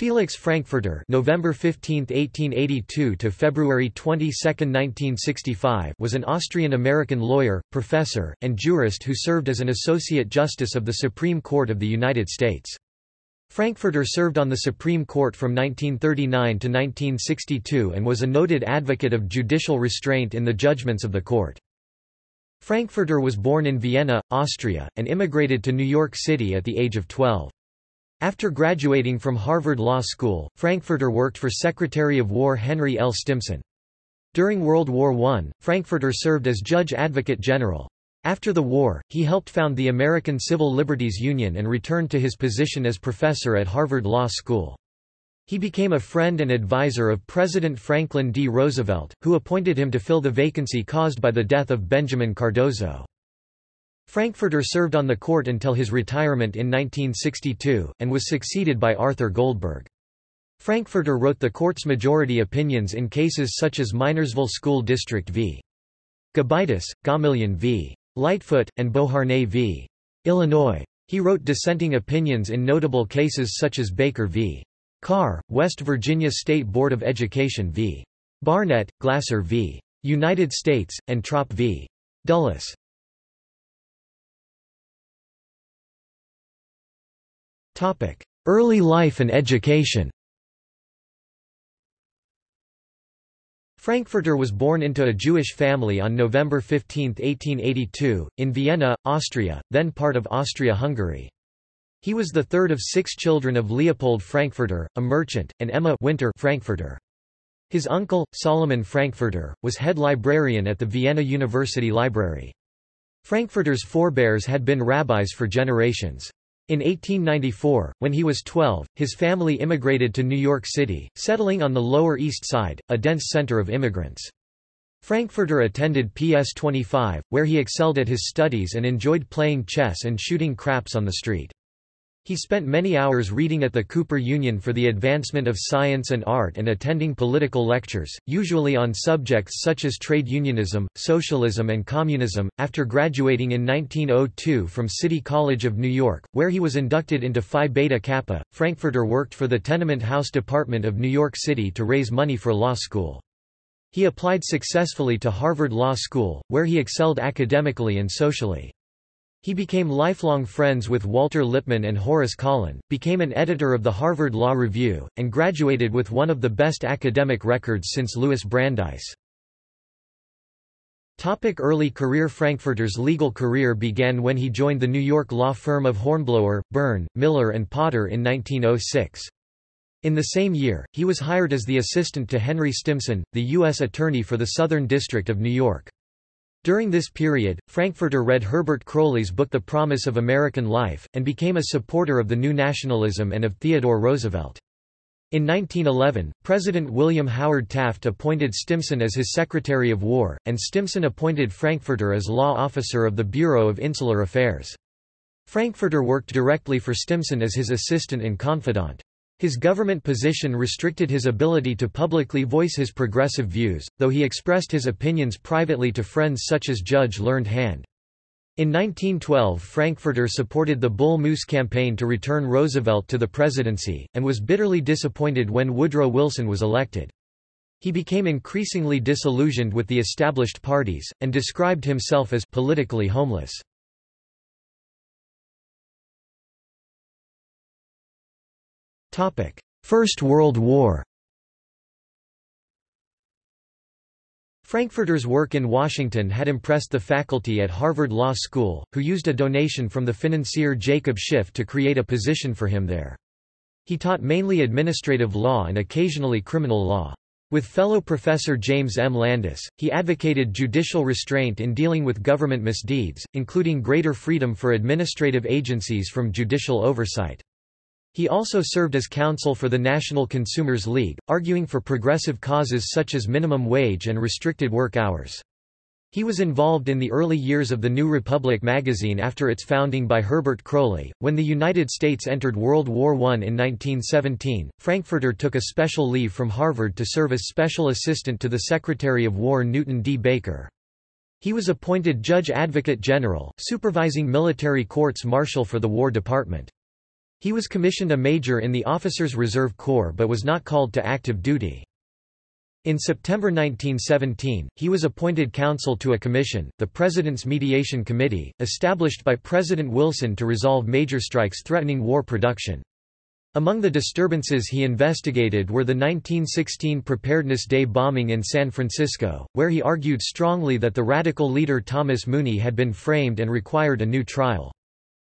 Felix Frankfurter November 15, 1882 to February 22, 1965 was an Austrian-American lawyer, professor, and jurist who served as an Associate Justice of the Supreme Court of the United States. Frankfurter served on the Supreme Court from 1939 to 1962 and was a noted advocate of judicial restraint in the judgments of the court. Frankfurter was born in Vienna, Austria, and immigrated to New York City at the age of 12. After graduating from Harvard Law School, Frankfurter worked for Secretary of War Henry L. Stimson. During World War I, Frankfurter served as Judge Advocate General. After the war, he helped found the American Civil Liberties Union and returned to his position as professor at Harvard Law School. He became a friend and advisor of President Franklin D. Roosevelt, who appointed him to fill the vacancy caused by the death of Benjamin Cardozo. Frankfurter served on the court until his retirement in 1962, and was succeeded by Arthur Goldberg. Frankfurter wrote the court's majority opinions in cases such as Minersville School District v. Gobitis, Gomillion v. Lightfoot, and Beauharnais v. Illinois. He wrote dissenting opinions in notable cases such as Baker v. Carr, West Virginia State Board of Education v. Barnette, Glasser v. United States, and Trop v. Dulles. Early life and education Frankfurter was born into a Jewish family on November 15, 1882, in Vienna, Austria, then part of Austria-Hungary. He was the third of six children of Leopold Frankfurter, a merchant, and Emma Winter Frankfurter. His uncle, Solomon Frankfurter, was head librarian at the Vienna University Library. Frankfurter's forebears had been rabbis for generations. In 1894, when he was 12, his family immigrated to New York City, settling on the Lower East Side, a dense center of immigrants. Frankfurter attended PS 25, where he excelled at his studies and enjoyed playing chess and shooting craps on the street. He spent many hours reading at the Cooper Union for the advancement of science and art and attending political lectures, usually on subjects such as trade unionism, socialism and communism. After graduating in 1902 from City College of New York, where he was inducted into Phi Beta Kappa, Frankfurter worked for the Tenement House Department of New York City to raise money for law school. He applied successfully to Harvard Law School, where he excelled academically and socially. He became lifelong friends with Walter Lippmann and Horace Kallen, became an editor of the Harvard Law Review, and graduated with one of the best academic records since Louis Brandeis. Topic early career Frankfurter's legal career began when he joined the New York law firm of Hornblower, Byrne, Miller and Potter in 1906. In the same year, he was hired as the assistant to Henry Stimson, the U.S. Attorney for the Southern District of New York. During this period, Frankfurter read Herbert Croly's book The Promise of American Life, and became a supporter of the New Nationalism and of Theodore Roosevelt. In 1911, President William Howard Taft appointed Stimson as his Secretary of War, and Stimson appointed Frankfurter as law officer of the Bureau of Insular Affairs. Frankfurter worked directly for Stimson as his assistant and confidant. His government position restricted his ability to publicly voice his progressive views, though he expressed his opinions privately to friends such as Judge Learned Hand. In 1912 Frankfurter supported the Bull Moose campaign to return Roosevelt to the presidency, and was bitterly disappointed when Woodrow Wilson was elected. He became increasingly disillusioned with the established parties, and described himself as politically homeless. First World War Frankfurter's work in Washington had impressed the faculty at Harvard Law School, who used a donation from the financier Jacob Schiff to create a position for him there. He taught mainly administrative law and occasionally criminal law. With fellow professor James M. Landis, he advocated judicial restraint in dealing with government misdeeds, including greater freedom for administrative agencies from judicial oversight. He also served as counsel for the National Consumers League, arguing for progressive causes such as minimum wage and restricted work hours. He was involved in the early years of the New Republic magazine after its founding by Herbert Croly. When the United States entered World War I in 1917, Frankfurter took a special leave from Harvard to serve as special assistant to the Secretary of War Newton D. Baker. He was appointed Judge Advocate General, supervising military courts martial for the War Department. He was commissioned a major in the Officers' Reserve Corps but was not called to active duty. In September 1917, he was appointed counsel to a commission, the President's Mediation Committee, established by President Wilson to resolve major strikes threatening war production. Among the disturbances he investigated were the 1916 Preparedness Day bombing in San Francisco, where he argued strongly that the radical leader Thomas Mooney had been framed and required a new trial.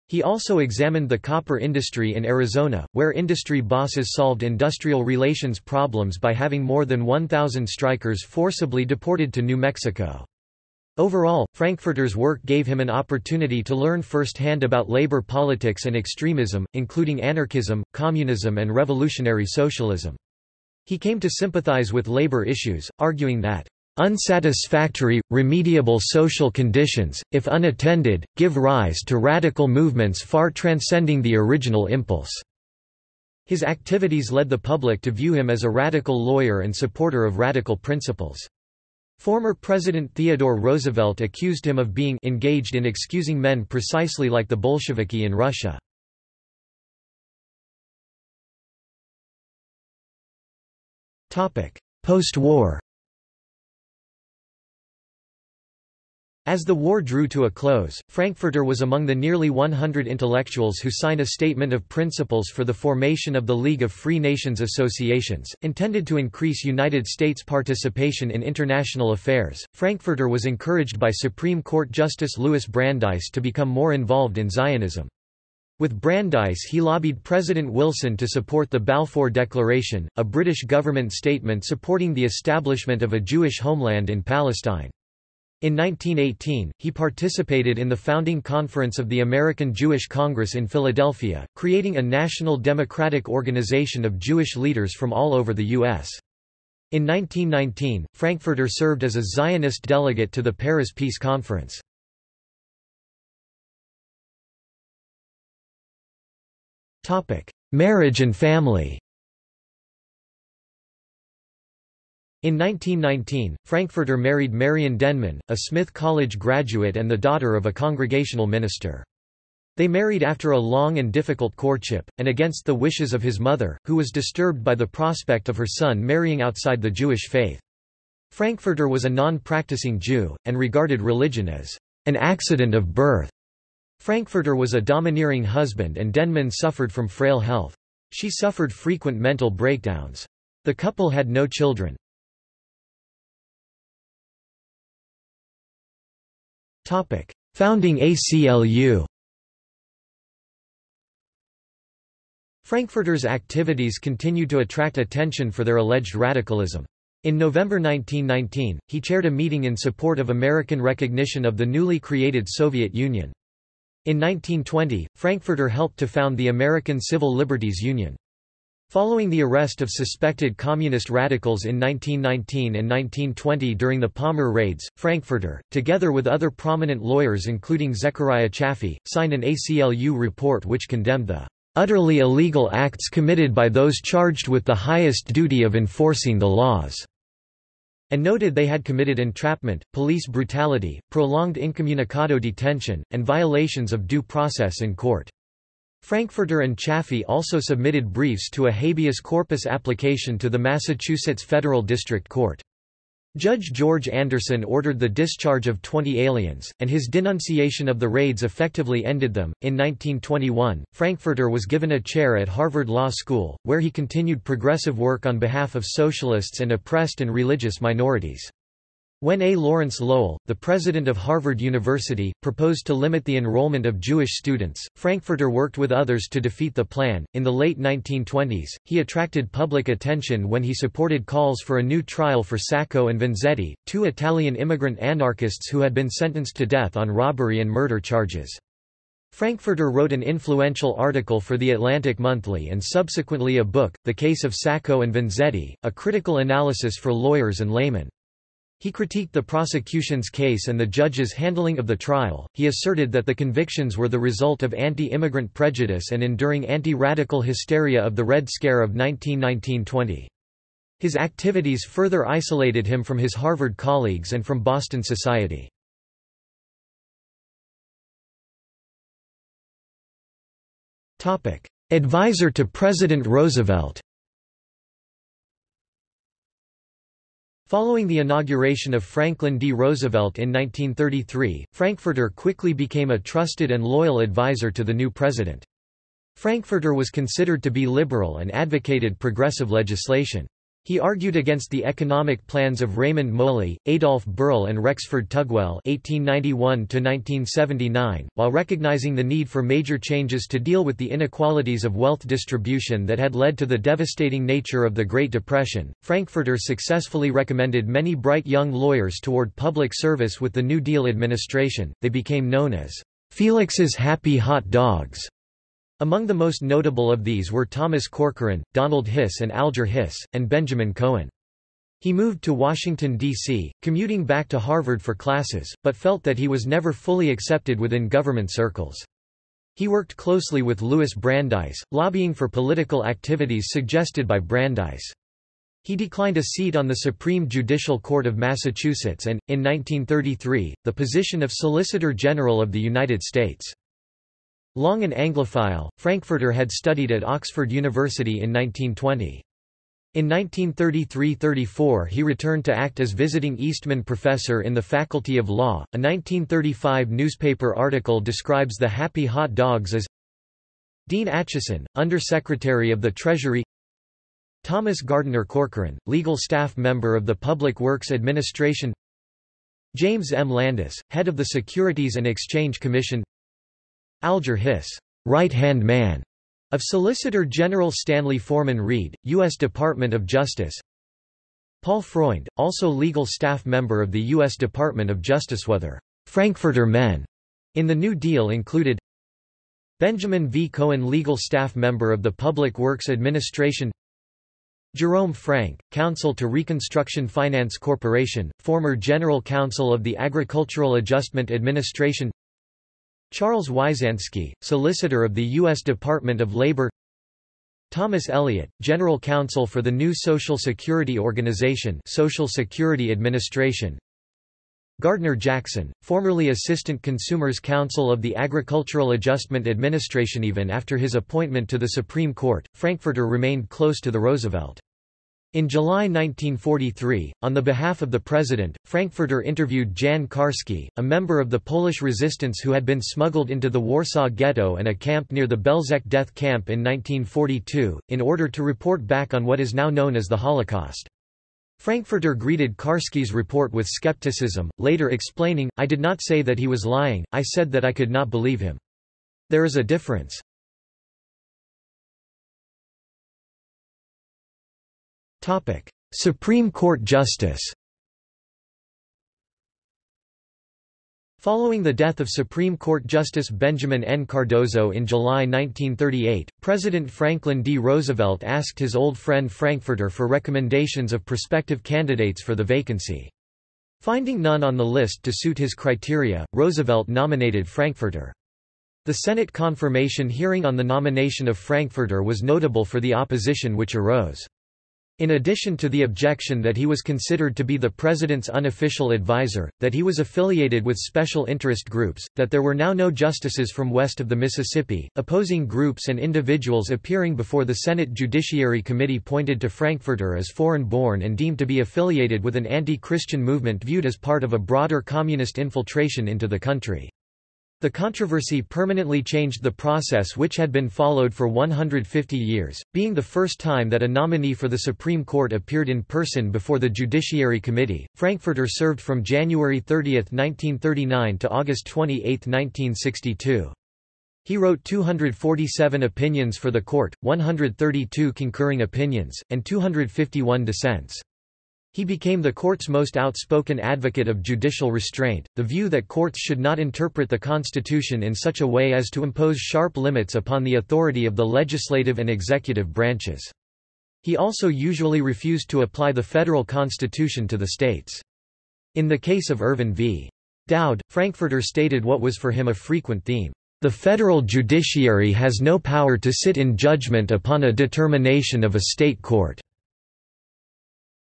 He also examined the copper industry in Arizona, where industry bosses solved industrial relations problems by having more than 1,000 strikers forcibly deported to New Mexico. Overall, Frankfurter's work gave him an opportunity to learn firsthand about labor politics and extremism, including anarchism, communism and revolutionary socialism. He came to sympathize with labor issues, arguing that Unsatisfactory, remediable social conditions, if unattended, give rise to radical movements far transcending the original impulse." His activities led the public to view him as a radical lawyer and supporter of radical principles. Former President Theodore Roosevelt accused him of being engaged in excusing men precisely like the Bolsheviki in Russia. Post-war As the war drew to a close, Frankfurter was among the nearly 100 intellectuals who signed a statement of principles for the formation of the League of Free Nations Associations, intended to increase United States participation in international affairs. Frankfurter was encouraged by Supreme Court Justice Louis Brandeis to become more involved in Zionism. With Brandeis he lobbied President Wilson to support the Balfour Declaration, a British government statement supporting the establishment of a Jewish homeland in Palestine. In 1918, he participated in the founding conference of the American Jewish Congress in Philadelphia, creating a national democratic organization of Jewish leaders from all over the U.S. In 1919, Frankfurter served as a Zionist delegate to the Paris Peace Conference. Marriage and family In 1919, Frankfurter married Marion Denman, a Smith College graduate and the daughter of a congregational minister. They married after a long and difficult courtship, and against the wishes of his mother, who was disturbed by the prospect of her son marrying outside the Jewish faith. Frankfurter was a non-practicing Jew, and regarded religion as an accident of birth. Frankfurter was a domineering husband and Denman suffered from frail health. She suffered frequent mental breakdowns. The couple had no children. Founding ACLU Frankfurter's activities continued to attract attention for their alleged radicalism. In November 1919, he chaired a meeting in support of American recognition of the newly created Soviet Union. In 1920, Frankfurter helped to found the American Civil Liberties Union. Following the arrest of suspected communist radicals in 1919 and 1920 during the Palmer raids, Frankfurter, together with other prominent lawyers including Zechariah Chafee, signed an ACLU report which condemned the utterly illegal acts committed by those charged with the highest duty of enforcing the laws, and noted they had committed entrapment, police brutality, prolonged incommunicado detention, and violations of due process in court. Frankfurter and Chafee also submitted briefs to a habeas corpus application to the Massachusetts Federal District Court. Judge George Anderson ordered the discharge of 20 aliens, and his denunciation of the raids effectively ended them. In 1921, Frankfurter was given a chair at Harvard Law School, where he continued progressive work on behalf of socialists and oppressed and religious minorities. When A. Lawrence Lowell, the president of Harvard University, proposed to limit the enrollment of Jewish students, Frankfurter worked with others to defeat the plan. In the late 1920s, he attracted public attention when he supported calls for a new trial for Sacco and Vanzetti, two Italian immigrant anarchists who had been sentenced to death on robbery and murder charges. Frankfurter wrote an influential article for The Atlantic Monthly and subsequently a book, The Case of Sacco and Vanzetti, a critical analysis for lawyers and laymen. He critiqued the prosecution's case and the judge's handling of the trial. He asserted that the convictions were the result of anti immigrant prejudice and enduring anti radical hysteria of the Red Scare of 1919 20. His activities further isolated him from his Harvard colleagues and from Boston society. advisor to President Roosevelt Following the inauguration of Franklin D. Roosevelt in 1933, Frankfurter quickly became a trusted and loyal advisor to the new president. Frankfurter was considered to be liberal and advocated progressive legislation. He argued against the economic plans of Raymond Moley, Adolf Berle and Rexford Tugwell (1891–1979), while recognizing the need for major changes to deal with the inequalities of wealth distribution that had led to the devastating nature of the Great Depression. Frankfurter successfully recommended many bright young lawyers toward public service with the New Deal administration. They became known as Felix's Happy Hot Dogs. Among the most notable of these were Thomas Corcoran, Donald Hiss and Alger Hiss, and Benjamin Cohen. He moved to Washington, D.C., commuting back to Harvard for classes, but felt that he was never fully accepted within government circles. He worked closely with Louis Brandeis, lobbying for political activities suggested by Brandeis. He declined a seat on the Supreme Judicial Court of Massachusetts and, in 1933, the position of Solicitor General of the United States. Long an Anglophile, Frankfurter had studied at Oxford University in 1920. In 1933–34 he returned to act as visiting Eastman Professor in the Faculty of Law. A 1935 newspaper article describes the Happy Hot Dogs as Dean Acheson, Under-Secretary of the Treasury Thomas Gardiner Corcoran, legal staff member of the Public Works Administration James M. Landis, head of the Securities and Exchange Commission Alger Hiss, right-hand man, of Solicitor General Stanley Forman Reed, U.S. Department of Justice Paul Freund, also legal staff member of the U.S. Department of Justice whether Frankfurter men in the New Deal included Benjamin V. Cohen legal staff member of the Public Works Administration Jerome Frank, counsel to Reconstruction Finance Corporation, former general counsel of the Agricultural Adjustment Administration Charles Wyzanski, solicitor of the U.S. Department of Labor Thomas Elliott, General Counsel for the new Social Security Organization Social Security Administration Gardner Jackson, formerly Assistant Consumers Counsel of the Agricultural Adjustment Administration Even after his appointment to the Supreme Court, Frankfurter remained close to the Roosevelt. In July 1943, on the behalf of the president, Frankfurter interviewed Jan Karski, a member of the Polish resistance who had been smuggled into the Warsaw Ghetto and a camp near the Belzec death camp in 1942, in order to report back on what is now known as the Holocaust. Frankfurter greeted Karski's report with skepticism, later explaining, I did not say that he was lying, I said that I could not believe him. There is a difference. Supreme Court Justice Following the death of Supreme Court Justice Benjamin N. Cardozo in July 1938, President Franklin D. Roosevelt asked his old friend Frankfurter for recommendations of prospective candidates for the vacancy. Finding none on the list to suit his criteria, Roosevelt nominated Frankfurter. The Senate confirmation hearing on the nomination of Frankfurter was notable for the opposition which arose. In addition to the objection that he was considered to be the president's unofficial advisor, that he was affiliated with special interest groups, that there were now no justices from west of the Mississippi, opposing groups and individuals appearing before the Senate Judiciary Committee pointed to Frankfurter as foreign-born and deemed to be affiliated with an anti-Christian movement viewed as part of a broader communist infiltration into the country. The controversy permanently changed the process which had been followed for 150 years, being the first time that a nominee for the Supreme Court appeared in person before the Judiciary Committee. Frankfurter served from January 30, 1939 to August 28, 1962. He wrote 247 opinions for the court, 132 concurring opinions, and 251 dissents. He became the court's most outspoken advocate of judicial restraint, the view that courts should not interpret the Constitution in such a way as to impose sharp limits upon the authority of the legislative and executive branches. He also usually refused to apply the federal constitution to the states. In the case of Irvin v. Dowd, Frankfurter stated what was for him a frequent theme. The federal judiciary has no power to sit in judgment upon a determination of a state court.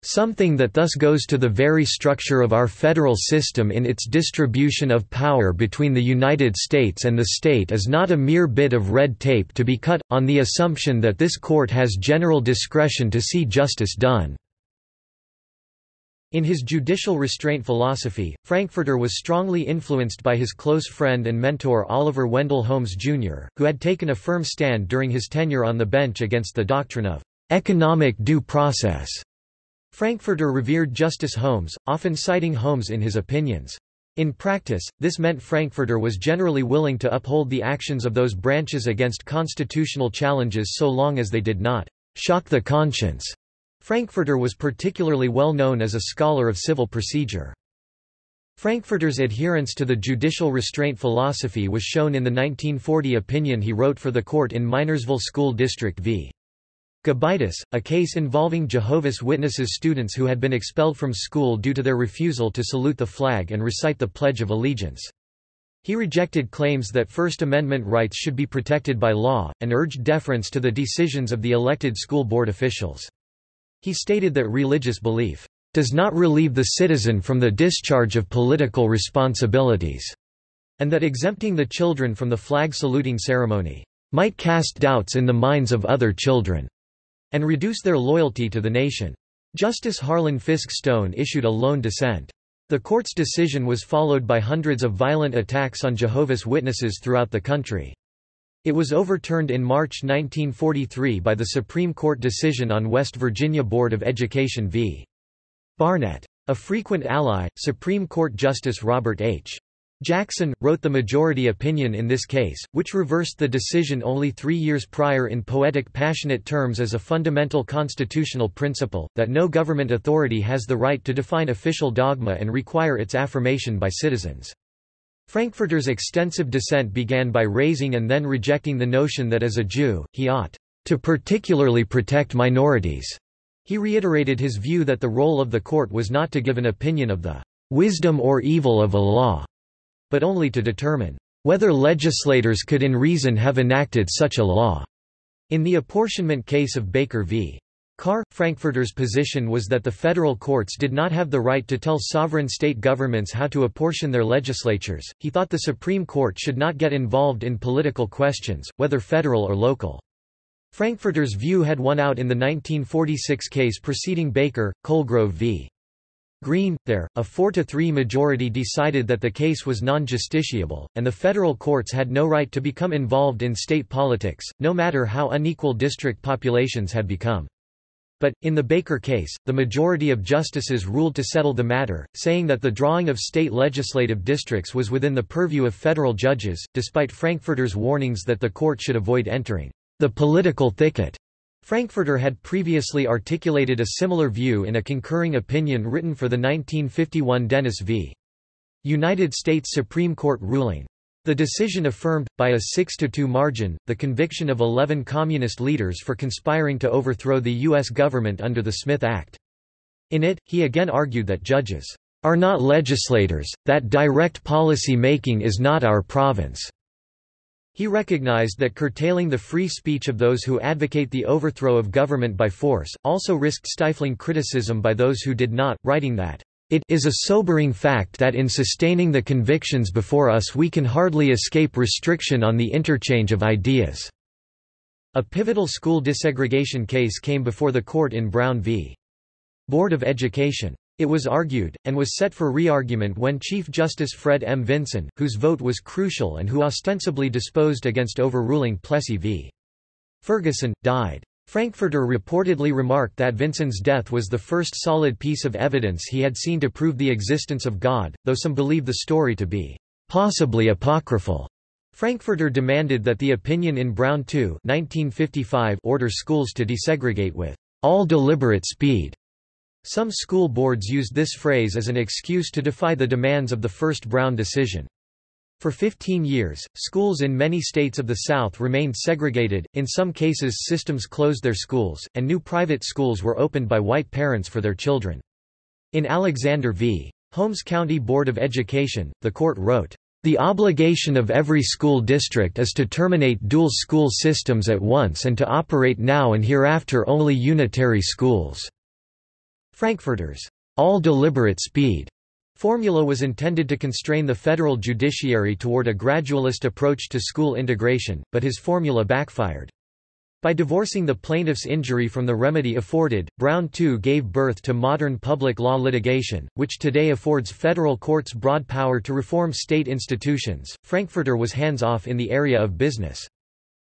Something that thus goes to the very structure of our federal system in its distribution of power between the United States and the state is not a mere bit of red tape to be cut, on the assumption that this court has general discretion to see justice done. In his judicial restraint philosophy, Frankfurter was strongly influenced by his close friend and mentor Oliver Wendell Holmes, Jr., who had taken a firm stand during his tenure on the bench against the doctrine of economic due process. Frankfurter revered Justice Holmes, often citing Holmes in his opinions. In practice, this meant Frankfurter was generally willing to uphold the actions of those branches against constitutional challenges so long as they did not shock the conscience. Frankfurter was particularly well known as a scholar of civil procedure. Frankfurter's adherence to the judicial restraint philosophy was shown in the 1940 opinion he wrote for the court in Minersville School District v. Gobitis, a case involving Jehovah's Witnesses students who had been expelled from school due to their refusal to salute the flag and recite the Pledge of Allegiance. He rejected claims that First Amendment rights should be protected by law, and urged deference to the decisions of the elected school board officials. He stated that religious belief does not relieve the citizen from the discharge of political responsibilities, and that exempting the children from the flag saluting ceremony might cast doubts in the minds of other children and reduce their loyalty to the nation. Justice Harlan Fiske Stone issued a lone dissent. The court's decision was followed by hundreds of violent attacks on Jehovah's Witnesses throughout the country. It was overturned in March 1943 by the Supreme Court decision on West Virginia Board of Education v. Barnette. A frequent ally, Supreme Court Justice Robert H. Jackson, wrote the majority opinion in this case, which reversed the decision only three years prior in poetic passionate terms as a fundamental constitutional principle, that no government authority has the right to define official dogma and require its affirmation by citizens. Frankfurter's extensive dissent began by raising and then rejecting the notion that as a Jew, he ought to particularly protect minorities. He reiterated his view that the role of the court was not to give an opinion of the wisdom or evil of a law, but only to determine whether legislators could in reason have enacted such a law. In the apportionment case of Baker v. Carr, Frankfurter's position was that the federal courts did not have the right to tell sovereign state governments how to apportion their legislatures. He thought the Supreme Court should not get involved in political questions, whether federal or local. Frankfurter's view had won out in the 1946 case preceding Baker, Colegrove v. Green, there, a 4–3 majority decided that the case was non-justiciable, and the federal courts had no right to become involved in state politics, no matter how unequal district populations had become. But, in the Baker case, the majority of justices ruled to settle the matter, saying that the drawing of state legislative districts was within the purview of federal judges, despite Frankfurter's warnings that the court should avoid entering the political thicket. Frankfurter had previously articulated a similar view in a concurring opinion written for the 1951 Dennis v. United States Supreme Court ruling. The decision affirmed, by a 6–2 margin, the conviction of 11 communist leaders for conspiring to overthrow the U.S. government under the Smith Act. In it, he again argued that judges are not legislators, that direct policy making is not our province. He recognized that curtailing the free speech of those who advocate the overthrow of government by force, also risked stifling criticism by those who did not, writing that, "...it is a sobering fact that in sustaining the convictions before us we can hardly escape restriction on the interchange of ideas." A pivotal school desegregation case came before the court in Brown v. Board of Education. It was argued, and was set for re-argument when Chief Justice Fred M. Vinson, whose vote was crucial and who ostensibly disposed against overruling Plessy v. Ferguson, died. Frankfurter reportedly remarked that Vinson's death was the first solid piece of evidence he had seen to prove the existence of God, though some believe the story to be possibly apocryphal. Frankfurter demanded that the opinion in Brown 2 1955 order schools to desegregate with all deliberate speed. Some school boards used this phrase as an excuse to defy the demands of the first Brown decision. For 15 years, schools in many states of the South remained segregated, in some cases systems closed their schools, and new private schools were opened by white parents for their children. In Alexander v. Holmes County Board of Education, the court wrote, "...the obligation of every school district is to terminate dual school systems at once and to operate now and hereafter only unitary schools." Frankfurter's all deliberate speed formula was intended to constrain the federal judiciary toward a gradualist approach to school integration, but his formula backfired. By divorcing the plaintiff's injury from the remedy afforded, Brown II gave birth to modern public law litigation, which today affords federal courts broad power to reform state institutions. Frankfurter was hands off in the area of business.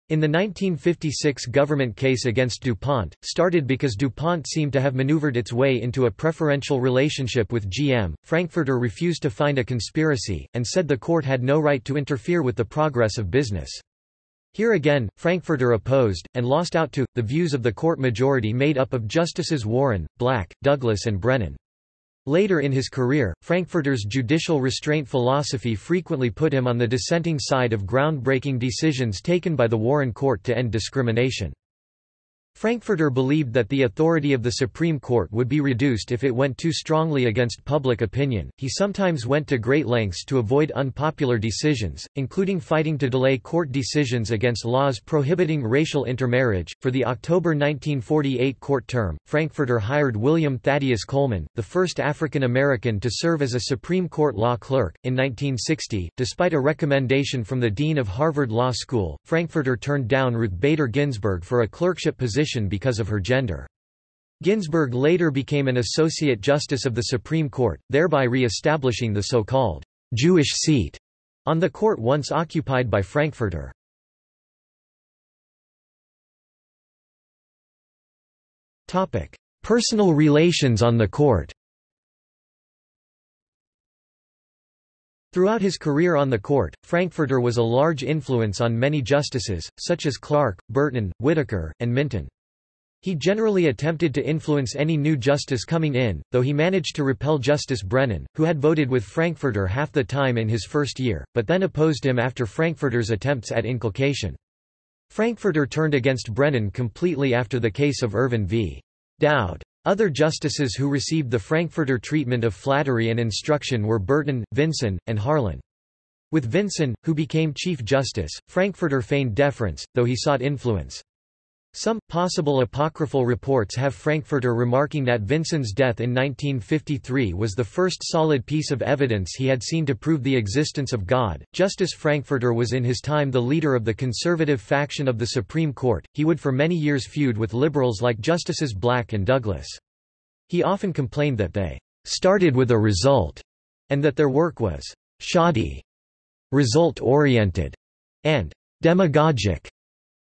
In the 1956 government case against DuPont, started because DuPont seemed to have maneuvered its way into a preferential relationship with GM, Frankfurter refused to find a conspiracy, and said the court had no right to interfere with the progress of business. Here again, Frankfurter opposed, and lost out to, the views of the court majority made up of Justices Warren, Black, Douglas and Brennan. Later in his career, Frankfurter's judicial restraint philosophy frequently put him on the dissenting side of groundbreaking decisions taken by the Warren Court to end discrimination. Frankfurter believed that the authority of the Supreme Court would be reduced if it went too strongly against public opinion. He sometimes went to great lengths to avoid unpopular decisions, including fighting to delay court decisions against laws prohibiting racial intermarriage. For the October 1948 court term, Frankfurter hired William Thaddeus Coleman, the first African American to serve as a Supreme Court law clerk. In 1960, despite a recommendation from the dean of Harvard Law School, Frankfurter turned down Ruth Bader Ginsburg for a clerkship position position because of her gender. Ginsburg later became an Associate Justice of the Supreme Court, thereby re-establishing the so-called Jewish seat on the court once occupied by Frankfurter. Personal relations on the court Throughout his career on the court, Frankfurter was a large influence on many justices, such as Clark, Burton, Whittaker, and Minton. He generally attempted to influence any new justice coming in, though he managed to repel Justice Brennan, who had voted with Frankfurter half the time in his first year, but then opposed him after Frankfurter's attempts at inculcation. Frankfurter turned against Brennan completely after the case of Irvin v. Dowd. Other justices who received the Frankfurter treatment of flattery and instruction were Burton, Vinson, and Harlan. With Vinson, who became Chief Justice, Frankfurter feigned deference, though he sought influence. Some, possible apocryphal reports have Frankfurter remarking that Vinson's death in 1953 was the first solid piece of evidence he had seen to prove the existence of God. Justice Frankfurter was in his time the leader of the conservative faction of the Supreme Court, he would for many years feud with liberals like Justices Black and Douglas. He often complained that they started with a result, and that their work was shoddy, result-oriented, and demagogic.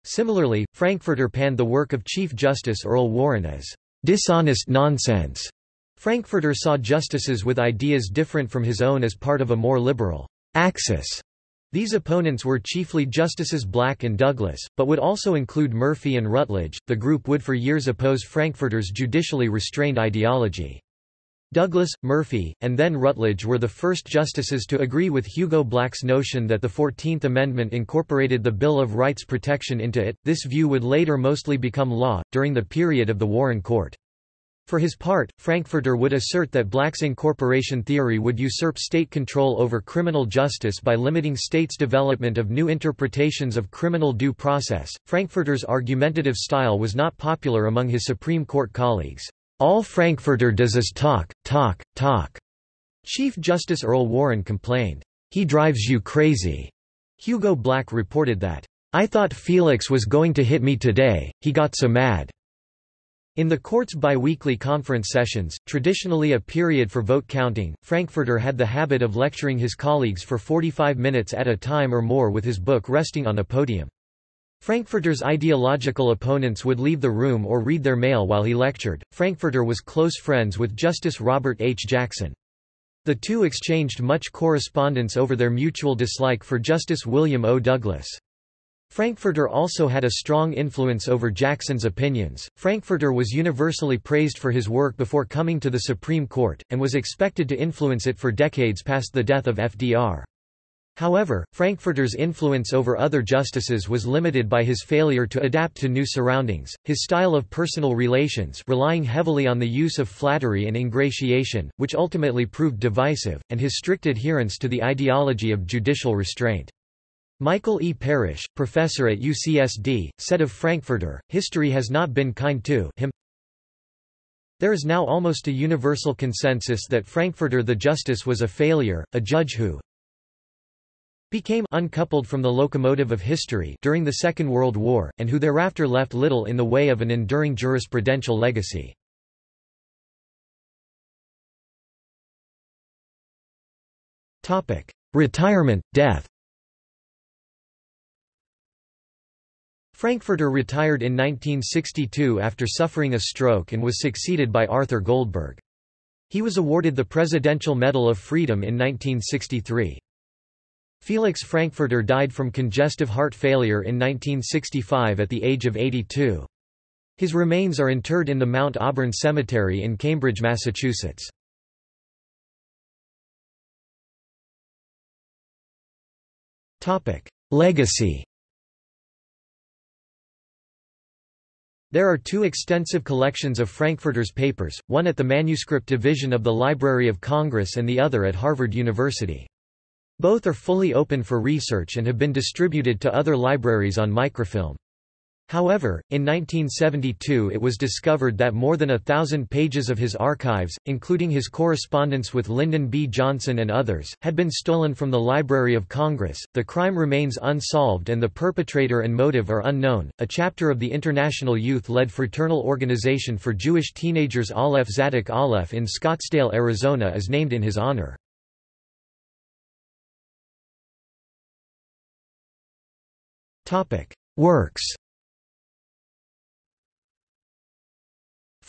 Similarly, Frankfurter panned the work of Chief Justice Earl Warren as dishonest nonsense. Frankfurter saw justices with ideas different from his own as part of a more liberal axis. These opponents were chiefly Justices Black and Douglas, but would also include Murphy and Rutledge. The group would for years oppose Frankfurter's judicially restrained ideology. Douglas, Murphy, and then Rutledge were the first justices to agree with Hugo Black's notion that the Fourteenth Amendment incorporated the Bill of Rights protection into it. This view would later mostly become law, during the period of the Warren Court. For his part, Frankfurter would assert that Black's incorporation theory would usurp state control over criminal justice by limiting states' development of new interpretations of criminal due process. Frankfurter's argumentative style was not popular among his Supreme Court colleagues. All Frankfurter does is talk, talk, talk. Chief Justice Earl Warren complained, He drives you crazy. Hugo Black reported that, I thought Felix was going to hit me today, he got so mad. In the court's biweekly conference sessions, traditionally a period for vote counting, Frankfurter had the habit of lecturing his colleagues for 45 minutes at a time or more with his book resting on a podium. Frankfurter's ideological opponents would leave the room or read their mail while he lectured. Frankfurter was close friends with Justice Robert H. Jackson. The two exchanged much correspondence over their mutual dislike for Justice William O. Douglas. Frankfurter also had a strong influence over Jackson's opinions. Frankfurter was universally praised for his work before coming to the Supreme Court, and was expected to influence it for decades past the death of FDR. However, Frankfurter's influence over other justices was limited by his failure to adapt to new surroundings, his style of personal relations relying heavily on the use of flattery and ingratiation, which ultimately proved divisive, and his strict adherence to the ideology of judicial restraint. Michael E. Parrish, professor at UCSD, said of Frankfurter, history has not been kind to him. There is now almost a universal consensus that Frankfurter the Justice was a failure, a judge who became uncoupled from the locomotive of history during the Second World War, and who thereafter left little in the way of an enduring jurisprudential legacy. Retirement, death Frankfurter retired in 1962 after suffering a stroke and was succeeded by Arthur Goldberg. He was awarded the Presidential Medal of Freedom in 1963. Felix Frankfurter died from congestive heart failure in 1965 at the age of 82. His remains are interred in the Mount Auburn Cemetery in Cambridge, Massachusetts. Legacy There are two extensive collections of Frankfurter's papers, one at the Manuscript Division of the Library of Congress and the other at Harvard University. Both are fully open for research and have been distributed to other libraries on microfilm. However, in 1972 it was discovered that more than a thousand pages of his archives, including his correspondence with Lyndon B. Johnson and others, had been stolen from the Library of Congress. The crime remains unsolved and the perpetrator and motive are unknown. A chapter of the International Youth led fraternal organization for Jewish teenagers Aleph Tzadik Aleph in Scottsdale, Arizona is named in his honor. Works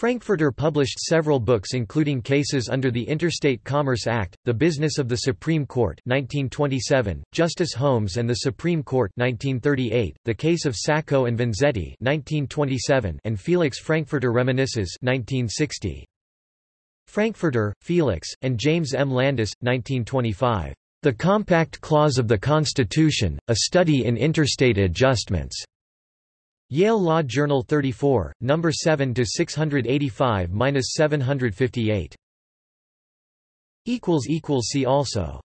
Frankfurter published several books including Cases under the Interstate Commerce Act, The Business of the Supreme Court 1927, Justice Holmes and the Supreme Court 1938, The Case of Sacco and Vanzetti 1927, and Felix Frankfurter Reminisces 1960. Frankfurter, Felix, and James M. Landis, 1925. The Compact Clause of the Constitution, A Study in Interstate Adjustments. Yale Law Journal 34, No. 7 to 685-758. Equals equals See also